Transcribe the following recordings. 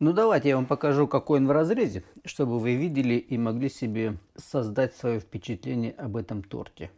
Ну давайте я вам покажу, какой он в разрезе, чтобы вы видели и могли себе создать свое впечатление об этом торте.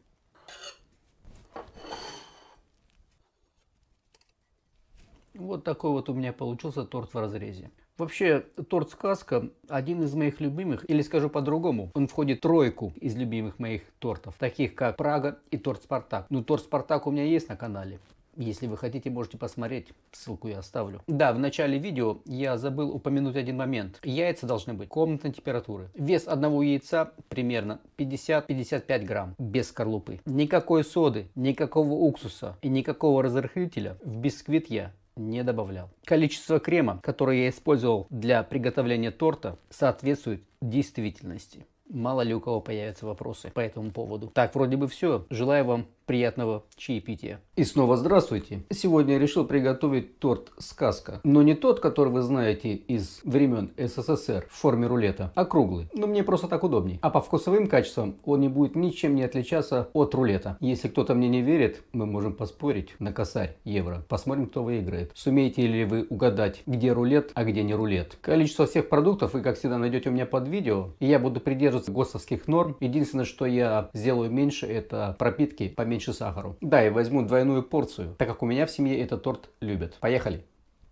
Вот такой вот у меня получился торт в разрезе. Вообще, торт «Сказка» один из моих любимых, или скажу по-другому, он входит в тройку из любимых моих тортов, таких как Прага и торт «Спартак». Ну, торт «Спартак» у меня есть на канале. Если вы хотите, можете посмотреть, ссылку я оставлю. Да, в начале видео я забыл упомянуть один момент. Яйца должны быть комнатной температуры. Вес одного яйца примерно 50-55 грамм, без скорлупы. Никакой соды, никакого уксуса и никакого разрыхлителя в бисквит я не добавлял. Количество крема, которое я использовал для приготовления торта, соответствует действительности. Мало ли у кого появятся вопросы по этому поводу. Так, вроде бы все. Желаю вам приятного чаепития. И снова здравствуйте. Сегодня я решил приготовить торт «Сказка». Но не тот, который вы знаете из времен СССР в форме рулета, а круглый. Но мне просто так удобней. А по вкусовым качествам он не будет ничем не отличаться от рулета. Если кто-то мне не верит, мы можем поспорить на косарь евро. Посмотрим, кто выиграет. Сумеете ли вы угадать, где рулет, а где не рулет. Количество всех продуктов вы, как всегда, найдете у меня под видео. И я буду придерживаться ГОСТовских норм. Единственное, что я сделаю меньше, это пропитки поменьше меньше сахару. Да, и возьму двойную порцию, так как у меня в семье этот торт любят. Поехали!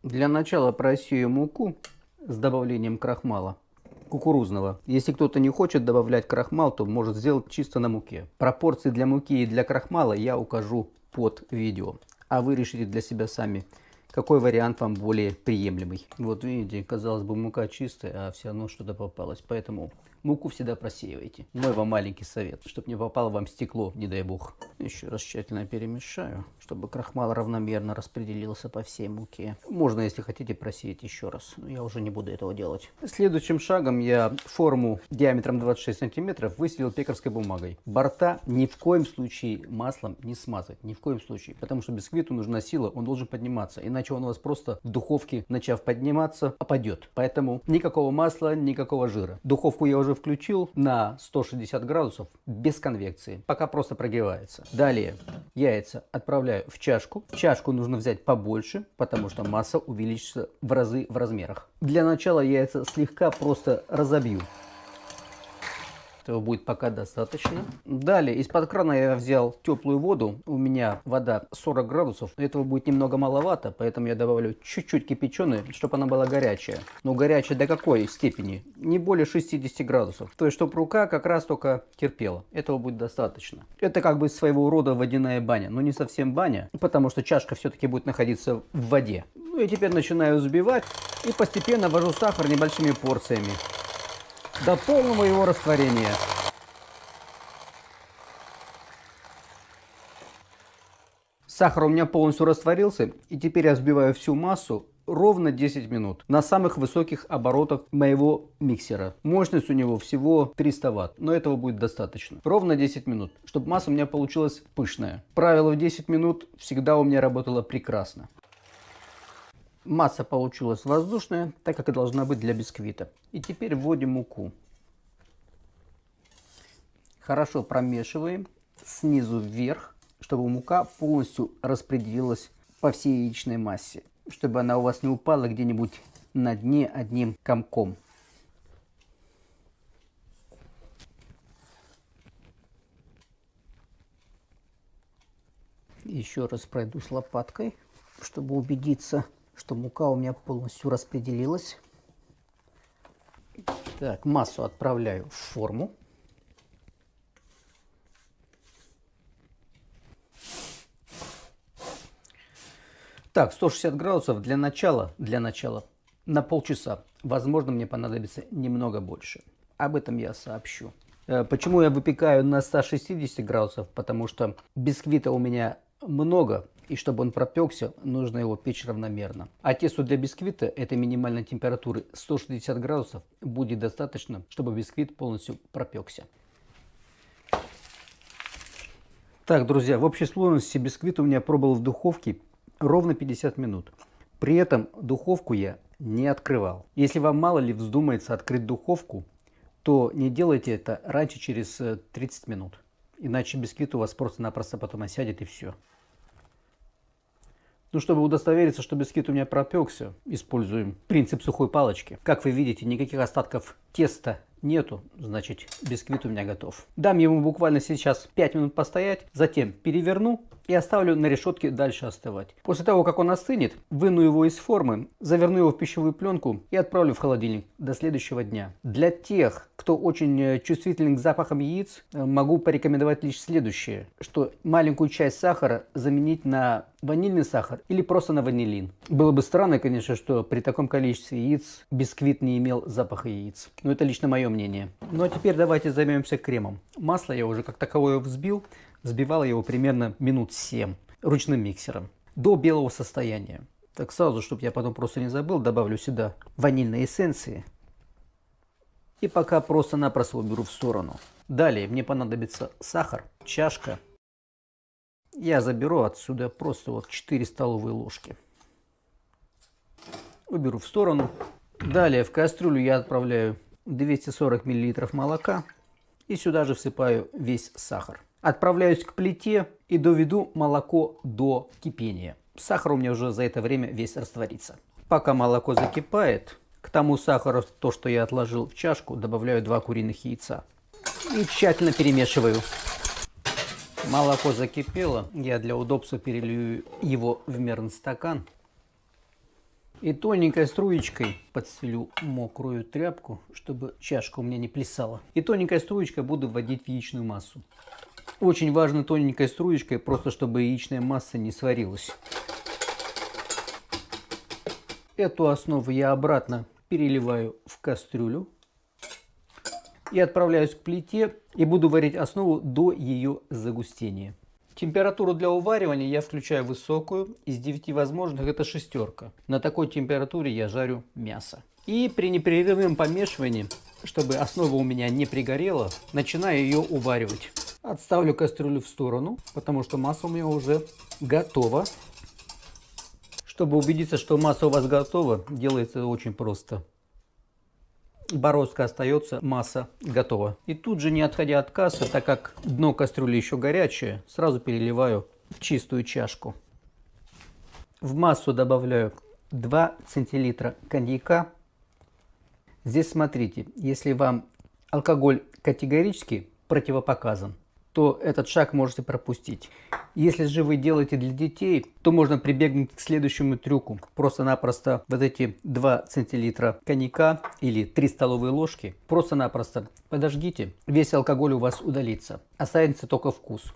Для начала просею муку с добавлением крахмала кукурузного. Если кто-то не хочет добавлять крахмал, то может сделать чисто на муке. Пропорции для муки и для крахмала я укажу под видео. А вы решите для себя сами, какой вариант вам более приемлемый. Вот видите, казалось бы мука чистая, а все равно что-то попалось. Поэтому Муку всегда просеивайте. Мой вам маленький совет, чтобы не попало вам стекло, не дай бог. Еще раз тщательно перемешаю, чтобы крахмал равномерно распределился по всей муке. Можно, если хотите, просеять еще раз, но я уже не буду этого делать. Следующим шагом я форму диаметром 26 сантиметров выселил пекарской бумагой. Борта ни в коем случае маслом не смазать, ни в коем случае, потому что бисквиту нужна сила, он должен подниматься, иначе он у вас просто в духовке, начав подниматься, опадет. Поэтому никакого масла, никакого жира. Духовку я уже уже включил на 160 градусов без конвекции, пока просто прогревается. Далее яйца отправляю в чашку. Чашку нужно взять побольше, потому что масса увеличится в разы в размерах. Для начала яйца слегка просто разобью. Этого будет пока достаточно. Далее, из-под крана я взял теплую воду. У меня вода 40 градусов. Этого будет немного маловато, поэтому я добавлю чуть-чуть кипяченой, чтобы она была горячая. Но горячая до какой степени? Не более 60 градусов. То есть, чтобы рука как раз только терпела. Этого будет достаточно. Это как бы своего рода водяная баня. Но не совсем баня, потому что чашка все-таки будет находиться в воде. Ну и теперь начинаю взбивать и постепенно ввожу сахар небольшими порциями до полного его растворения. Сахар у меня полностью растворился, и теперь я взбиваю всю массу ровно 10 минут на самых высоких оборотах моего миксера. Мощность у него всего 300 ватт, но этого будет достаточно. Ровно 10 минут, чтобы масса у меня получилась пышная. Правило в 10 минут всегда у меня работало прекрасно. Масса получилась воздушная, так как и должна быть для бисквита. И теперь вводим муку. Хорошо промешиваем снизу вверх, чтобы мука полностью распределилась по всей яичной массе. Чтобы она у вас не упала где-нибудь на дне одним комком. Еще раз пройдусь лопаткой, чтобы убедиться, что мука у меня полностью распределилась. Так, массу отправляю в форму. Так, 160 градусов для начала, для начала на полчаса. Возможно, мне понадобится немного больше. Об этом я сообщу. Э, почему я выпекаю на 160 градусов? Потому что бисквита у меня много, и чтобы он пропекся, нужно его печь равномерно. А тесту для бисквита этой минимальной температуры 160 градусов будет достаточно, чтобы бисквит полностью пропекся. Так, друзья, в общей сложности бисквит у меня пробовал в духовке ровно 50 минут. При этом духовку я не открывал. Если вам мало ли вздумается открыть духовку, то не делайте это раньше через 30 э, минут. Иначе бисквит у вас просто-напросто потом осядет и все. Ну, чтобы удостовериться, что бисквит у меня пропекся, используем принцип сухой палочки. Как вы видите, никаких остатков теста нету, значит бисквит у меня готов. Дам ему буквально сейчас 5 минут постоять, затем переверну и оставлю на решетке дальше остывать. После того, как он остынет, выну его из формы, заверну его в пищевую пленку и отправлю в холодильник до следующего дня. Для тех, кто очень э, чувствителен к запахам яиц, э, могу порекомендовать лишь следующее, что маленькую часть сахара заменить на ванильный сахар или просто на ванилин. Было бы странно, конечно, что при таком количестве яиц бисквит не имел запаха яиц. Но это лично мое мнение. Ну а теперь давайте займемся кремом. Масло я уже как таковое взбил. Взбивал его примерно минут 7 ручным миксером до белого состояния. Так сразу, чтобы я потом просто не забыл, добавлю сюда ванильной эссенции. И пока просто-напросто уберу в сторону. Далее мне понадобится сахар, чашка. Я заберу отсюда просто вот 4 столовые ложки. Уберу в сторону. Далее в кастрюлю я отправляю 240 мл молока. И сюда же всыпаю весь сахар. Отправляюсь к плите и доведу молоко до кипения. Сахар у меня уже за это время весь растворится. Пока молоко закипает, к тому сахару, то, что я отложил в чашку, добавляю 2 куриных яйца. И тщательно перемешиваю. Молоко закипело, я для удобства перелью его в мерный стакан. И тоненькой струечкой подстелю мокрую тряпку, чтобы чашка у меня не плясала. И тоненькой струечкой буду вводить в яичную массу. Очень важно тоненькой струечкой, просто чтобы яичная масса не сварилась. Эту основу я обратно переливаю в кастрюлю. И отправляюсь к плите и буду варить основу до ее загустения. Температуру для уваривания я включаю высокую. Из 9 возможных это шестерка. На такой температуре я жарю мясо. И при непрерывном помешивании, чтобы основа у меня не пригорела, начинаю ее уваривать. Отставлю кастрюлю в сторону, потому что масса у меня уже готова. Чтобы убедиться, что масса у вас готова, делается очень просто. Бороздка остается, масса готова. И тут же, не отходя от кассы, так как дно кастрюли еще горячее, сразу переливаю в чистую чашку. В массу добавляю 2 центилитра коньяка. Здесь смотрите, если вам алкоголь категорически противопоказан, то этот шаг можете пропустить. Если же вы делаете для детей, то можно прибегнуть к следующему трюку. Просто-напросто вот эти 2 центилитра коньяка или 3 столовые ложки просто-напросто подожгите, весь алкоголь у вас удалится. Останется только вкус.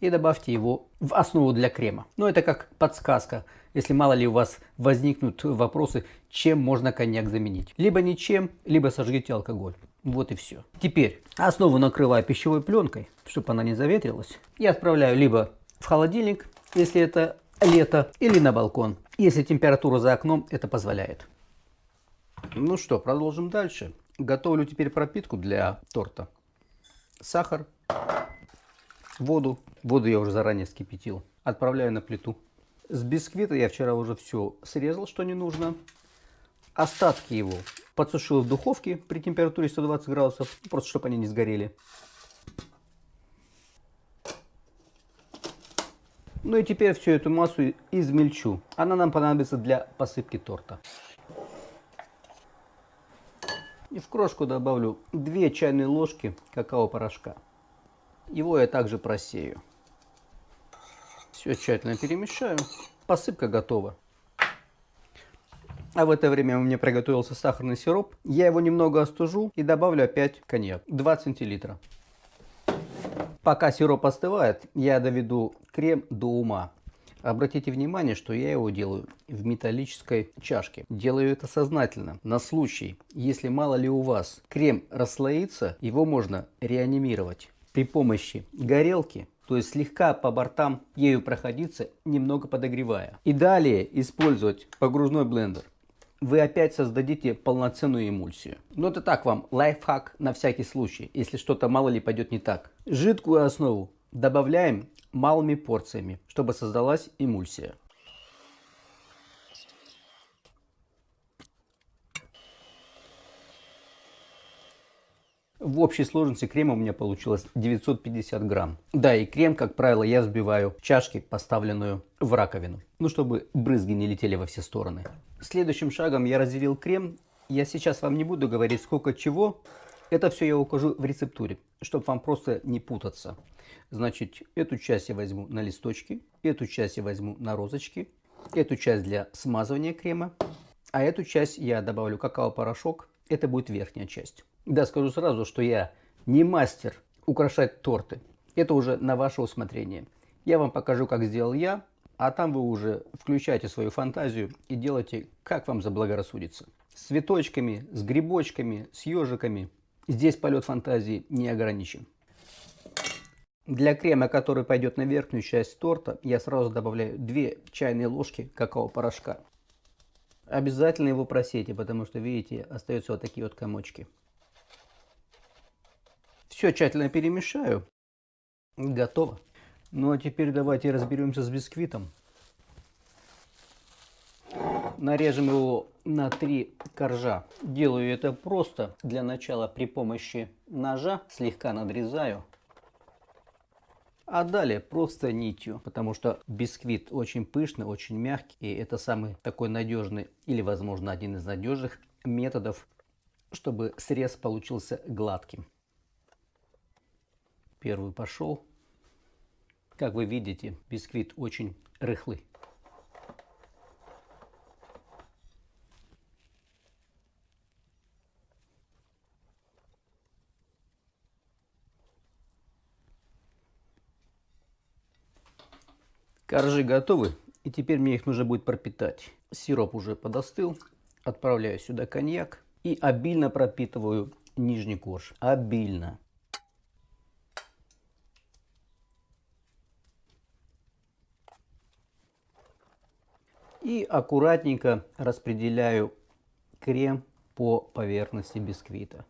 И добавьте его в основу для крема. Но это как подсказка, если мало ли у вас возникнут вопросы, чем можно коньяк заменить. Либо ничем, либо сожгите алкоголь. Вот и все. Теперь основу накрываю пищевой пленкой, чтобы она не заветрилась. И отправляю либо в холодильник, если это лето, или на балкон, если температура за окном это позволяет. Ну что, продолжим дальше. Готовлю теперь пропитку для торта. Сахар, воду. Воду я уже заранее вскипятил. Отправляю на плиту. С бисквита я вчера уже все срезал, что не нужно. Остатки его подсушил в духовке при температуре 120 градусов, просто чтобы они не сгорели. Ну и теперь всю эту массу измельчу. Она нам понадобится для посыпки торта. И в крошку добавлю 2 чайные ложки какао-порошка. Его я также просею. Все тщательно перемешаю. Посыпка готова. А в это время у меня приготовился сахарный сироп. Я его немного остужу и добавлю опять коньяк. 2 центилитра. Пока сироп остывает, я доведу крем до ума. Обратите внимание, что я его делаю в металлической чашке. Делаю это сознательно, на случай, если мало ли у вас крем расслоится, его можно реанимировать при помощи горелки то есть слегка по бортам ею проходиться, немного подогревая. И далее использовать погружной блендер вы опять создадите полноценную эмульсию. Но это так вам, лайфхак на всякий случай, если что-то мало ли пойдет не так. Жидкую основу добавляем малыми порциями, чтобы создалась эмульсия. В общей сложности крема у меня получилось 950 грамм. Да, и крем, как правило, я взбиваю в чашке, поставленную в раковину. Ну, чтобы брызги не летели во все стороны. Следующим шагом я разделил крем. Я сейчас вам не буду говорить, сколько чего. Это все я укажу в рецептуре, чтобы вам просто не путаться. Значит, эту часть я возьму на листочки, эту часть я возьму на розочки, эту часть для смазывания крема, а эту часть я добавлю какао-порошок. Это будет верхняя часть. Да, скажу сразу, что я не мастер украшать торты. Это уже на ваше усмотрение. Я вам покажу, как сделал я, а там вы уже включаете свою фантазию и делайте, как вам заблагорассудится. С цветочками, с грибочками, с ежиками. Здесь полет фантазии не ограничен. Для крема, который пойдет на верхнюю часть торта, я сразу добавляю 2 чайные ложки какао-порошка. Обязательно его просейте, потому что, видите, остаются вот такие вот комочки. Все тщательно перемешаю. Готово. Ну а теперь давайте разберемся с бисквитом. Нарежем его на три коржа. Делаю это просто. Для начала при помощи ножа слегка надрезаю. А далее просто нитью, потому что бисквит очень пышный, очень мягкий. И это самый такой надежный или, возможно, один из надежных методов, чтобы срез получился гладким. Первый пошел. Как вы видите, бисквит очень рыхлый. Коржи готовы, и теперь мне их нужно будет пропитать. Сироп уже подостыл, отправляю сюда коньяк и обильно пропитываю нижний корж. Обильно. И аккуратненько распределяю крем по поверхности бисквита.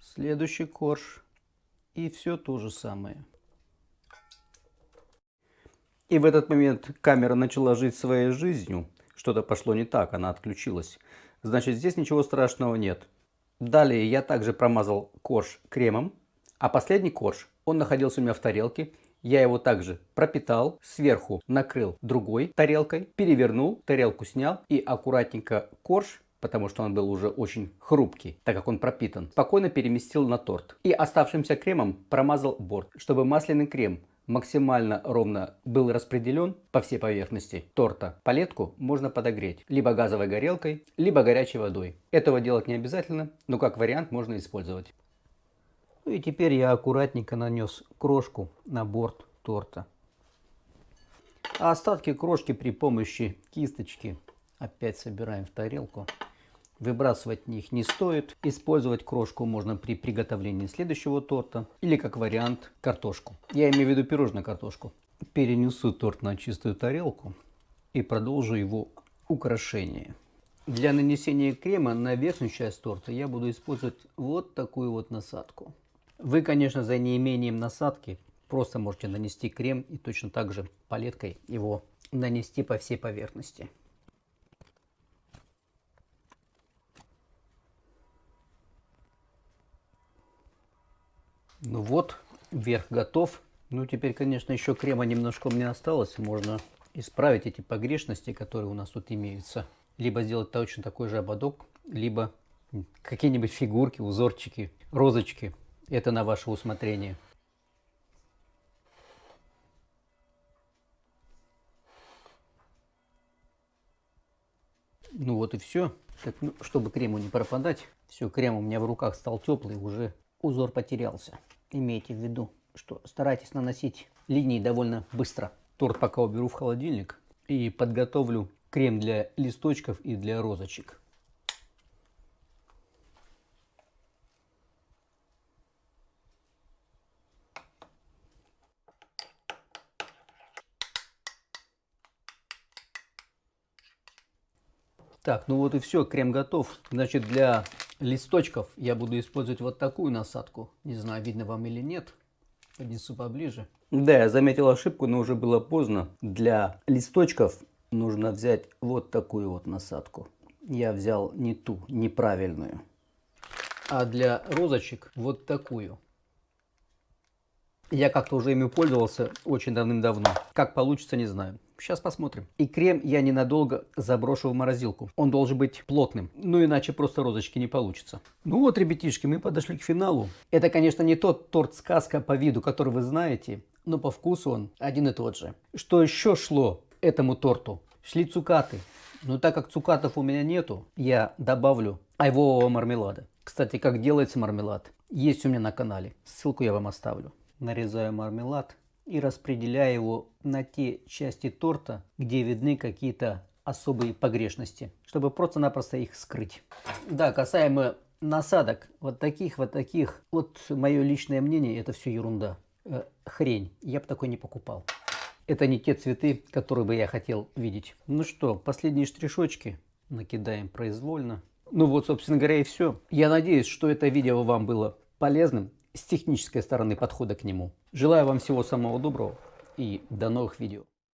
Следующий корж. И все то же самое. И в этот момент камера начала жить своей жизнью. Что-то пошло не так, она отключилась. Значит, здесь ничего страшного нет. Далее я также промазал корж кремом. А последний корж, он находился у меня в тарелке. Я его также пропитал, сверху накрыл другой тарелкой, перевернул, тарелку снял и аккуратненько корж потому что он был уже очень хрупкий, так как он пропитан, спокойно переместил на торт. И оставшимся кремом промазал борт, чтобы масляный крем максимально ровно был распределен по всей поверхности торта. Палетку можно подогреть либо газовой горелкой, либо горячей водой. Этого делать не обязательно, но как вариант можно использовать. Ну и теперь я аккуратненько нанес крошку на борт торта. А остатки крошки при помощи кисточки опять собираем в тарелку. Выбрасывать них не стоит. Использовать крошку можно при приготовлении следующего торта или как вариант картошку. Я имею в виду пирожную картошку. Перенесу торт на чистую тарелку и продолжу его украшение. Для нанесения крема на верхнюю часть торта я буду использовать вот такую вот насадку. Вы, конечно, за неимением насадки просто можете нанести крем и точно так же палеткой его нанести по всей поверхности. Ну вот, верх готов. Ну теперь, конечно, еще крема немножко меня осталось. Можно исправить эти погрешности, которые у нас тут имеются. Либо сделать точно такой же ободок, либо какие-нибудь фигурки, узорчики, розочки. Это на ваше усмотрение. Ну вот и все. Так, ну, чтобы крему не пропадать, все, крем у меня в руках стал теплый, уже узор потерялся. Имейте в виду, что старайтесь наносить линии довольно быстро. Торт пока уберу в холодильник и подготовлю крем для листочков и для розочек. Так, ну вот и все, крем готов. Значит, для листочков я буду использовать вот такую насадку. Не знаю, видно вам или нет. Поднесу поближе. Да, я заметил ошибку, но уже было поздно. Для листочков нужно взять вот такую вот насадку. Я взял не ту, неправильную. а для розочек вот такую. Я как-то уже ими пользовался очень давным-давно. Как получится, не знаю. Сейчас посмотрим. И крем я ненадолго заброшу в морозилку. Он должен быть плотным. Ну, иначе просто розочки не получится. Ну вот, ребятишки, мы подошли к финалу. Это, конечно, не тот торт-сказка по виду, который вы знаете, но по вкусу он один и тот же. Что еще шло этому торту? Шли цукаты. Но так как цукатов у меня нету, я добавлю айвового мармелада. Кстати, как делается мармелад, есть у меня на канале. Ссылку я вам оставлю нарезаю мармелад и распределяю его на те части торта, где видны какие-то особые погрешности, чтобы просто-напросто их скрыть. Да, касаемо насадок, вот таких, вот таких, вот мое личное мнение, это все ерунда. Э, хрень, я бы такой не покупал. Это не те цветы, которые бы я хотел видеть. Ну что, последние штришочки накидаем произвольно. Ну вот, собственно говоря, и все. Я надеюсь, что это видео вам было полезным с технической стороны подхода к нему. Желаю вам всего самого доброго и до новых видео.